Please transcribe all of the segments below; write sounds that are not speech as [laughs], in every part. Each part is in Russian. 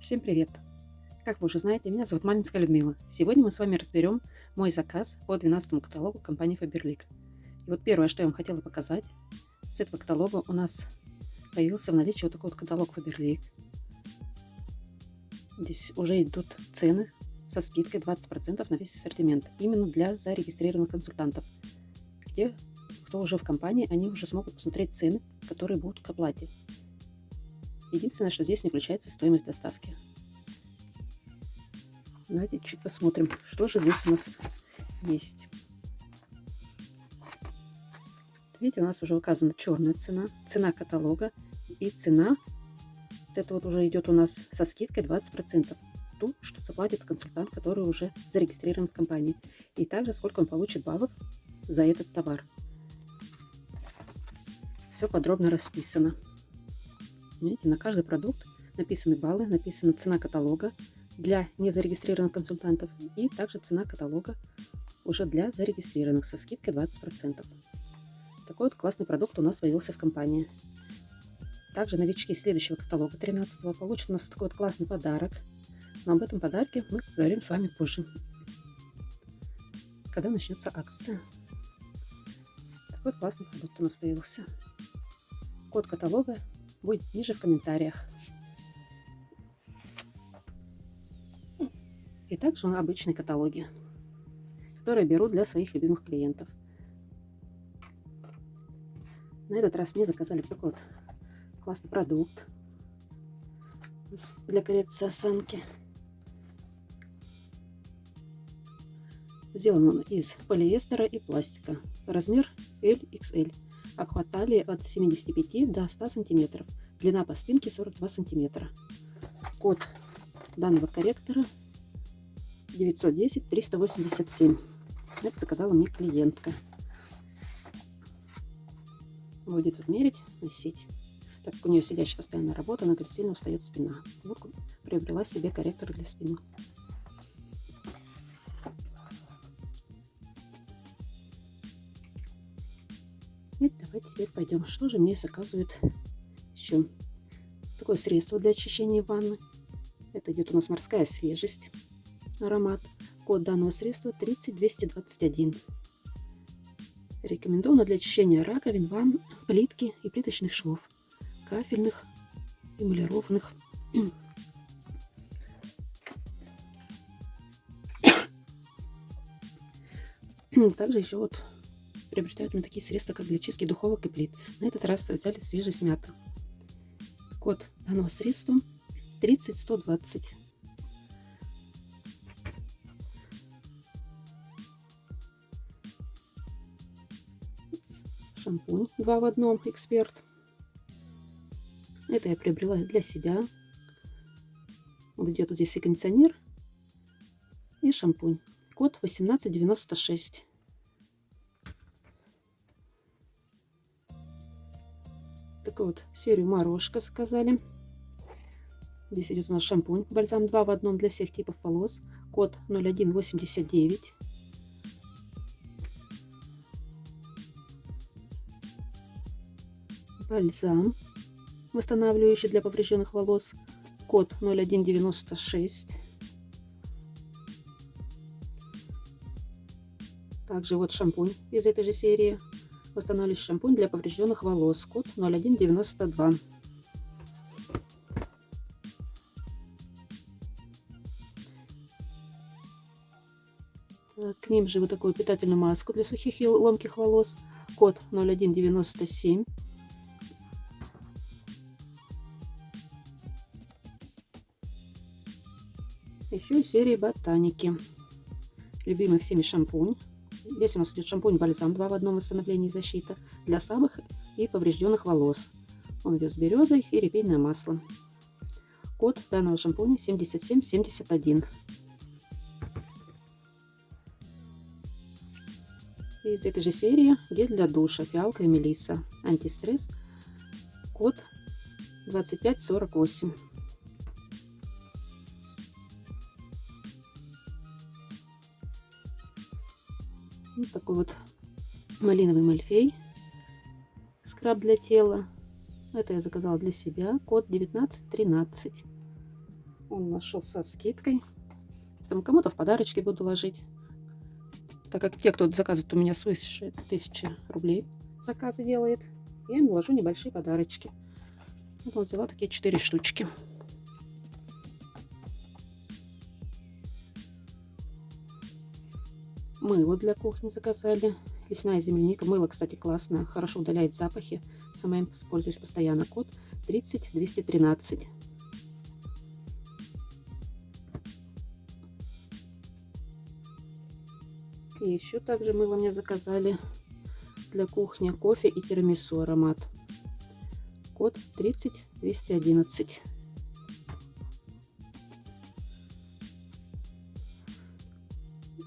Всем привет! Как вы уже знаете, меня зовут Малинская Людмила. Сегодня мы с вами разберем мой заказ по 12 каталогу компании Faberlic. И вот первое, что я вам хотела показать, с этого каталога у нас появился в наличии вот такой вот каталог Faberlic. Здесь уже идут цены со скидкой 20% на весь ассортимент, именно для зарегистрированных консультантов, где кто уже в компании, они уже смогут посмотреть цены, которые будут к оплате. Единственное, что здесь не включается стоимость доставки. Давайте чуть посмотрим, что же здесь у нас есть. Видите, у нас уже указана черная цена, цена каталога и цена. Вот это вот уже идет у нас со скидкой 20%. Ту, что заплатит консультант, который уже зарегистрирован в компании. И также сколько он получит баллов за этот товар. Все подробно расписано. Видите, на каждый продукт написаны баллы, написана цена каталога для незарегистрированных консультантов и также цена каталога уже для зарегистрированных со скидкой 20%. Такой вот классный продукт у нас появился в компании. Также новички следующего каталога 13 получат у нас такой вот классный подарок. Но об этом подарке мы поговорим с вами позже, когда начнется акция. Такой вот классный продукт у нас появился. Код каталога будет ниже в комментариях. И также обычные каталоги, которые беру для своих любимых клиентов. На этот раз мне заказали такой вот классный продукт для коррекции осанки. Сделан он из полиэстера и пластика. Размер LXL. Обхват талии от 75 до 100 сантиметров. Длина по спинке 42 сантиметра. Код данного корректора 910 387. Это заказала мне клиентка. Будет тут мерить, носить. Так как у нее сидящая постоянная работа, она говорит, сильно устает спина. Вот приобрела себе корректор для спины. И давайте теперь пойдем. Что же мне заказывают еще? Такое средство для очищения ванны. Это идет у нас морская свежесть. Аромат. Код данного средства 30221. Рекомендовано для очищения раковин, ванн, плитки и плиточных швов, кафельных, эмалированных. [coughs] Также еще вот приобретают мы такие средства, как для чистки духовок и плит. На этот раз взяли свежесть мята. Код данного средства 30120. Шампунь 2 в одном, эксперт. Это я приобрела для себя. Вот идет вот здесь и кондиционер, и шампунь. Код 1896. Такую вот серию морожка заказали. Здесь идет у нас шампунь, бальзам 2 в одном для всех типов волос. Код 0189. Бальзам, восстанавливающий для поврежденных волос. Код 0196. Также вот шампунь из этой же серии Восстанавливающий шампунь для поврежденных волос. Код 0192. к ним же вот такую питательную маску для сухих и ломких волос. Код 0197. Еще серии ботаники. Любимый всеми шампунь. Здесь у нас идет шампунь-бальзам 2 в одном восстановлении и защита для слабых и поврежденных волос. Он идет с березой и репейное масло. Код данного шампуня 7771. Из этой же серии гель для душа фиалка и мелиса. Антистресс. Код 2548. Вот такой вот малиновый мальфей. Скраб для тела. Это я заказала для себя. Код 1913. Он нашел со скидкой. Там кому-то в подарочки буду ложить. Так как те, кто заказывает у меня свыше 1000 рублей, заказы делает, я им ложу небольшие подарочки. Вот взяла такие 4 штучки. Мыло для кухни заказали. Лесная земляника. Мыло, кстати, классное. Хорошо удаляет запахи. Сама им пользуюсь постоянно. Код 30213. И еще также мыло мне заказали для кухни. Кофе и тирамису аромат. Код 30211.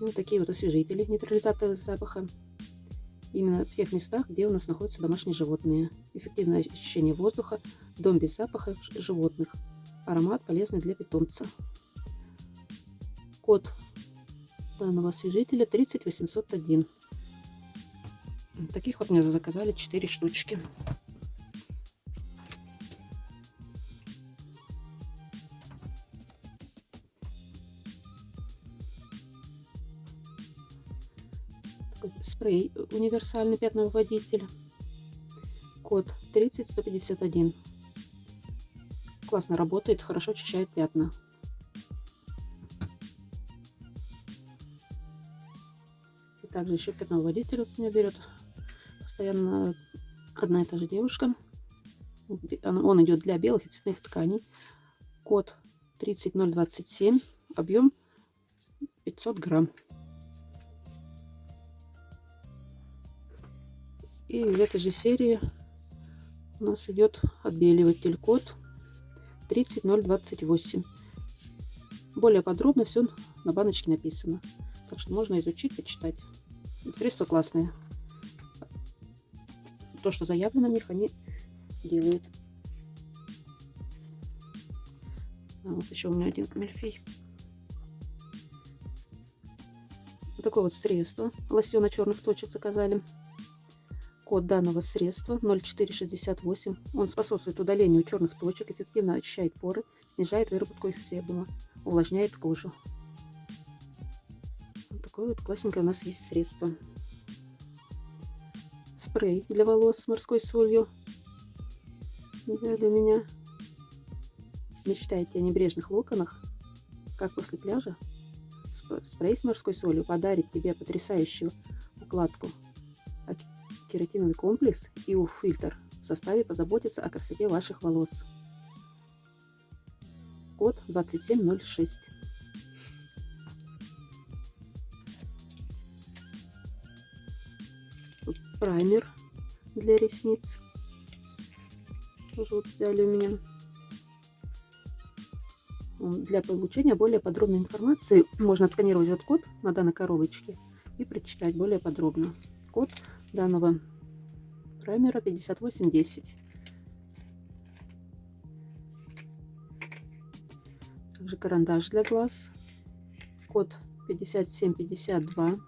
Вот такие вот освежители, нейтрализаторы запаха. Именно в тех местах, где у нас находятся домашние животные. Эффективное очищение воздуха, дом без запаха животных. Аромат полезный для питомца. Код данного освежителя 30801. Таких вот мне заказали 4 штучки. Спрей универсальный пятновыводитель. Код 30151. Классно работает, хорошо очищает пятна. И также еще пятновыводитель вот меня берет постоянно одна и та же девушка. Он идет для белых и цветных тканей. Код 30027. Объем 500 грамм. И из этой же серии у нас идет отбеливатель код 30028. Более подробно все на баночке написано. Так что можно изучить, почитать. Средства классные. То, что заявлено на них, они делают. А вот еще у меня один мельфей. Вот такое вот средство. Лосьона черных точек заказали. Код данного средства 0468. Он способствует удалению черных точек, эффективно очищает поры, снижает выработку их себума, увлажняет кожу. Вот такое вот классненькое у нас есть средство. Спрей для волос с морской солью. Взяли у меня. Мечтаете о небрежных локонах, как после пляжа? Спрей с морской солью подарит тебе потрясающую укладку кератиновый комплекс и фильтр в составе позаботится о красоте ваших волос. Код 2706. Тут праймер для ресниц. Тоже вот взяли у меня. Для получения более подробной информации можно отсканировать вот код на данной коробочке и прочитать более подробно. Код данного праймера 5810. Также карандаш для глаз. Код 5752.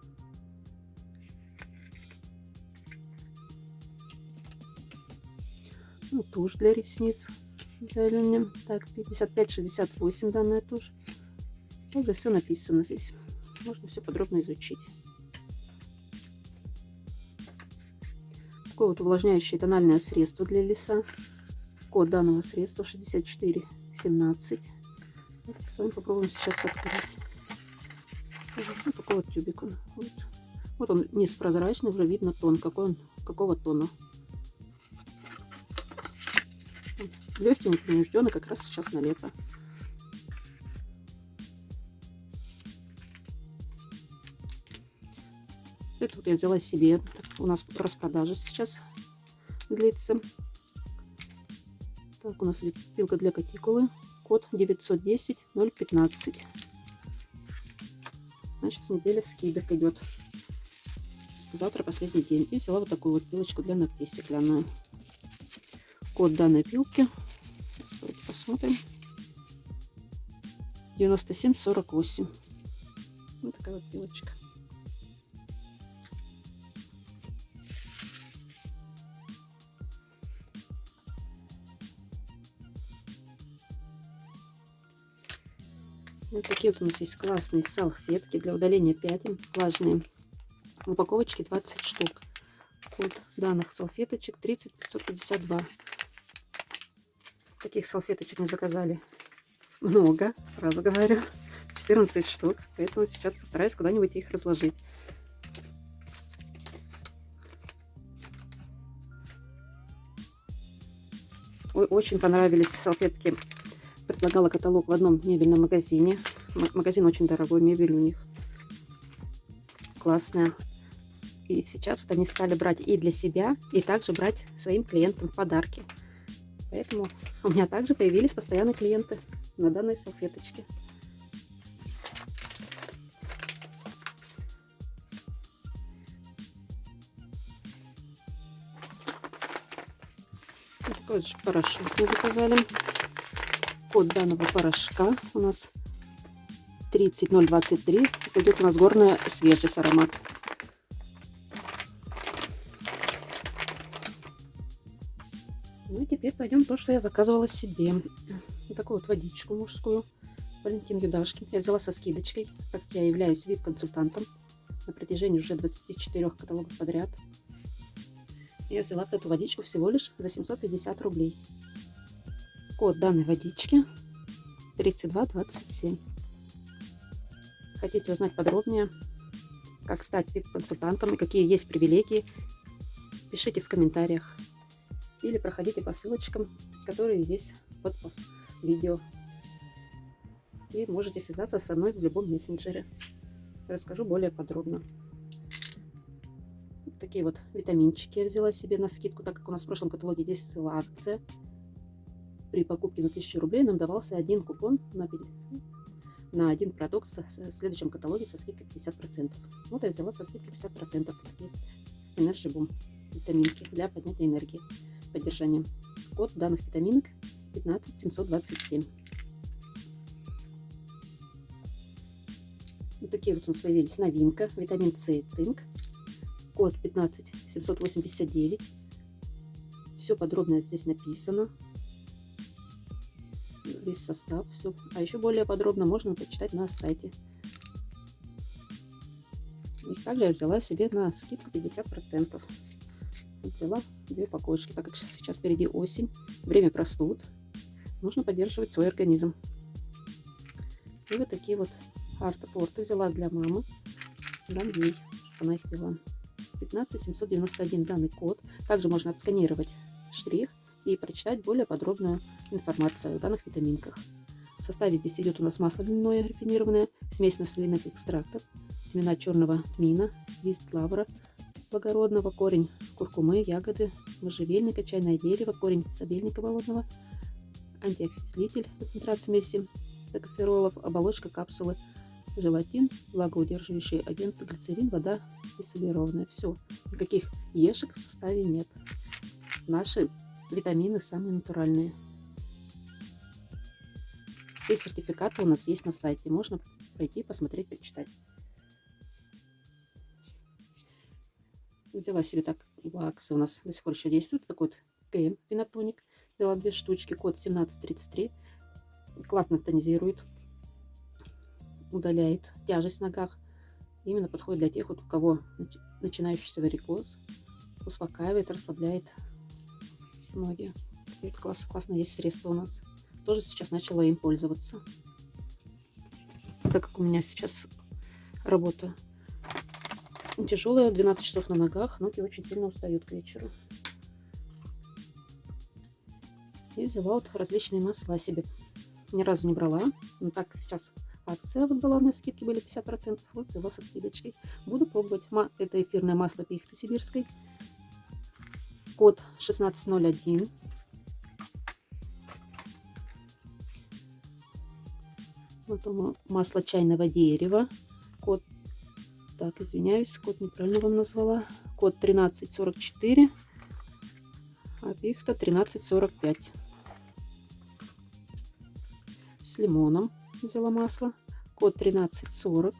Ну, тушь для ресниц взяли мне. Так, 5568 данная тушь. Также все написано здесь. Можно все подробно изучить. Такое вот увлажняющее тональное средство для лица. Код данного средства 6417. Давайте с вами попробуем сейчас открыть. Вот такой вот тюбик он. Вот. вот он низ прозрачный, уже видно тон, какой он, какого тона. Легкий, непринужденный, как раз сейчас на лето. Это вот я взяла себе у нас распродажа сейчас длится. Так, у нас пилка для катикулы. Код 910 015. Значит, с недели скидок идет. Завтра последний день. И взяла вот такую вот пилочку для ногтей стеклянную. Код данной пилки. Давайте посмотрим. 9748. Вот такая вот пилочка. Вот такие вот у нас есть классные салфетки для удаления пятен влажные. В упаковочке 20 штук. Код данных салфеточек 30552. Таких салфеточек мы заказали много, сразу говорю. 14 штук. Поэтому сейчас постараюсь куда-нибудь их разложить. Очень понравились салфетки. Предлагала каталог в одном мебельном магазине. Магазин очень дорогой, мебель у них классная. И сейчас вот они стали брать и для себя, и также брать своим клиентам подарки. Поэтому у меня также появились постоянные клиенты на данной салфеточке. Такой же порошок мы заказали. Код данного порошка у нас 30023. Это идет у нас горная свежесть аромат. Ну и теперь пойдем то, что я заказывала себе. Вот такую вот водичку мужскую. Валентин Юдашкин. Я взяла со скидочкой, как я являюсь VIP-консультантом на протяжении уже 24 каталогов подряд. Я взяла эту водичку всего лишь за 750 рублей. Код данной водички 3227. Хотите узнать подробнее, как стать VIP-консультантом и какие есть привилегии, пишите в комментариях или проходите по ссылочкам, которые есть под видео. И можете связаться со мной в любом мессенджере. Расскажу более подробно. Вот такие вот витаминчики я взяла себе на скидку, так как у нас в прошлом каталоге действовала акция. При покупке на 1000 рублей нам давался один купон на, на один продукт в следующем каталоге со скидкой 50%. Вот я взяла со скидкой 50% такие Energy Boom витаминки для поднятия энергии поддержания. Код данных витаминок 15727. Вот такие вот у нас появились новинка. Витамин С и цинк. Код 15789. Все подробно здесь написано. Весь состав. Все. А еще более подробно можно почитать на сайте. И также я взяла себе на скидку 50% взяла две упаковочки, так как сейчас впереди осень, время простуд, нужно поддерживать свой организм. И вот такие вот артопорты взяла для мамы, дам ей, она их пила. 15791 данный код. Также можно отсканировать штрих и прочитать более подробную информацию о данных витаминках. В составе здесь идет у нас масло льняное рафинированное, смесь масляных экстрактов, семена черного тмина, лист лавра, благородного, корень куркумы, ягоды, можжевельника, чайное дерево, корень сабельника болотного, антиоксидитель, концентрат смеси токоферолов, оболочка капсулы, желатин, влагоудерживающий агент, глицерин, вода дистиллированная. Все, никаких ешек в составе нет. Наши витамины самые натуральные. Все сертификаты у нас есть на сайте. Можно пройти, посмотреть, почитать. Взяла себе так лаксы у нас до сих пор еще действует. Такой вот крем пенатоник. Взяла две штучки, код 1733. Классно тонизирует, удаляет тяжесть в ногах. Именно подходит для тех, вот, у кого начинающийся варикоз. Успокаивает, расслабляет ноги. Это классно, классно есть средства у нас. Тоже сейчас начала им пользоваться. Так как у меня сейчас работа Тяжелая, 12 часов на ногах. Ноги очень сильно устают к вечеру. И взяла вот различные масла себе. Ни разу не брала. Но так сейчас акция вот была у меня, скидки были 50%. Вот взяла со скидочкой. Буду пробовать. Это эфирное масло пихты сибирской. Код 1601. Вот масло чайного дерева. Код так, извиняюсь, код неправильно вам назвала. Код 1344, а пихта 1345. С лимоном взяла масло. Код 1340.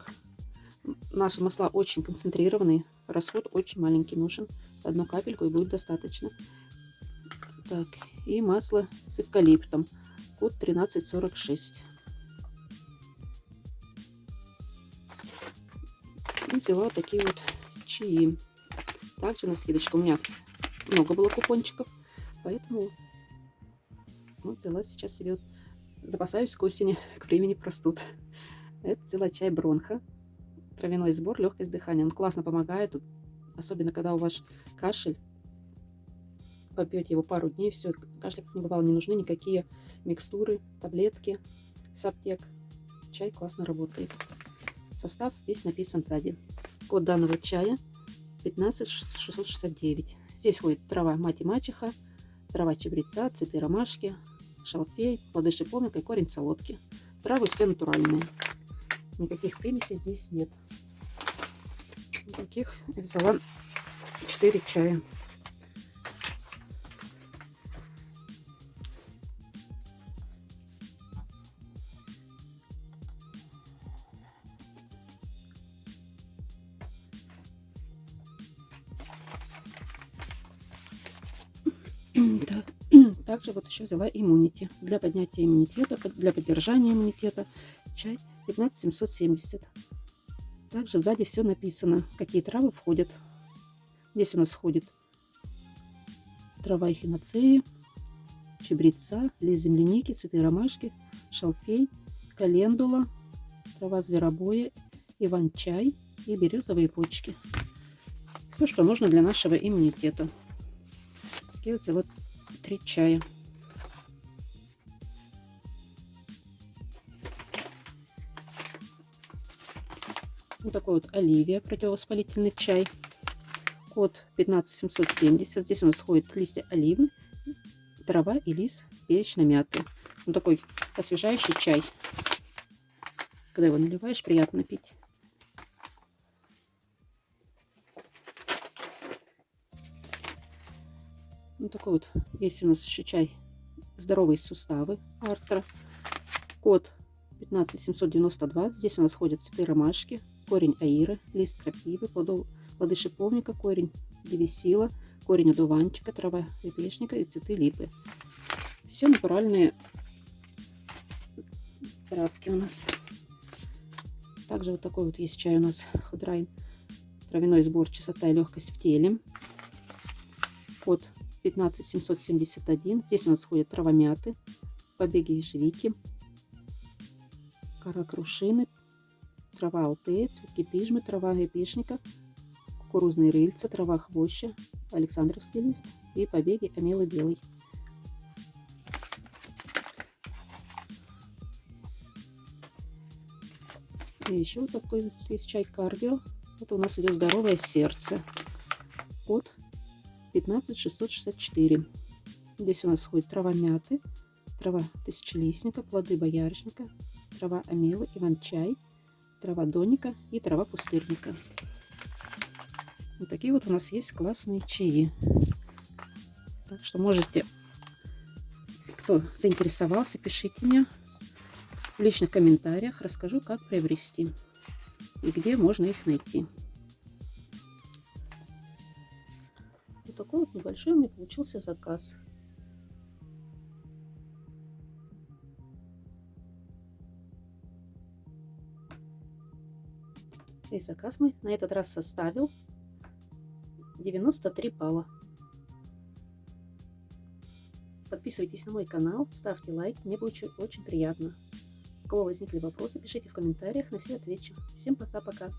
Наши масла очень концентрированные. Расход очень маленький нужен. Одну капельку и будет достаточно. Так, и масло с эвкалиптом. Код 1346. И взяла такие вот чаи. Также на скидочку у меня много было купончиков, поэтому вот взяла сейчас себе, вот, запасаюсь к осени, [laughs] к времени простуд. Это взяла чай бронха, травяной сбор, легкость дыхания. Он классно помогает, тут особенно когда у вас кашель. Попьете его пару дней, все, кашля как не бывало, не нужны никакие микстуры, таблетки с аптек. Чай классно работает. Состав весь написан сзади. Код данного чая 15669. Здесь входит трава мать и мачеха, трава чебреца, цветы ромашки, шалфей, плоды шиповника и корень солодки. Травы все натуральные. Никаких примесей здесь нет. Таких взяла 4 чая. [clears throat] [clears throat] Также вот еще взяла иммунити. Для поднятия иммунитета, для поддержания иммунитета. Чай 15770. Также сзади все написано, какие травы входят. Здесь у нас входит трава эхиноцеи, чебреца, лист земляники, цветы ромашки, шалфей, календула, трава зверобоя, иван-чай и березовые почки. Все, что нужно для нашего иммунитета. Такие вот взяла 3 чая. Вот такой вот Оливия, противовоспалительный чай. Код 15770. Здесь у нас входит листья оливы, трава и лист перечной мяты. Вот такой освежающий чай. Когда его наливаешь, приятно пить. Вот такой вот есть у нас еще чай здоровые суставы Артра. Код 15792. Здесь у нас ходят цветы ромашки, корень аиры, лист крапивы, плоды шиповника, корень девисила, корень одуванчика, трава репешника и цветы липы. Все натуральные травки у нас. Также вот такой вот есть чай у нас Худрайн. Травяной сбор, чистота и легкость в теле. Код 15771. Здесь у нас ходят трава мяты, побеги ежевики, кора крушины, трава алтея, цветки пижмы, трава гребешника, кукурузные рыльца, трава хвоща, александровский лист и побеги омелы белый. И еще вот такой есть чай кардио. Это у нас идет здоровое сердце. Код 15664. Здесь у нас ходит трава мяты, трава тысячелистника, плоды боярышника, трава амелы, иван-чай, трава доника и трава пустырника. Вот такие вот у нас есть классные чаи. Так что можете, кто заинтересовался, пишите мне в личных комментариях. Расскажу, как приобрести и где можно их найти. Вот такой вот небольшой у меня получился заказ. И заказ мой на этот раз составил 93 балла. Подписывайтесь на мой канал, ставьте лайк, мне будет очень, очень приятно. У кого возникли вопросы, пишите в комментариях, на все отвечу. Всем пока-пока.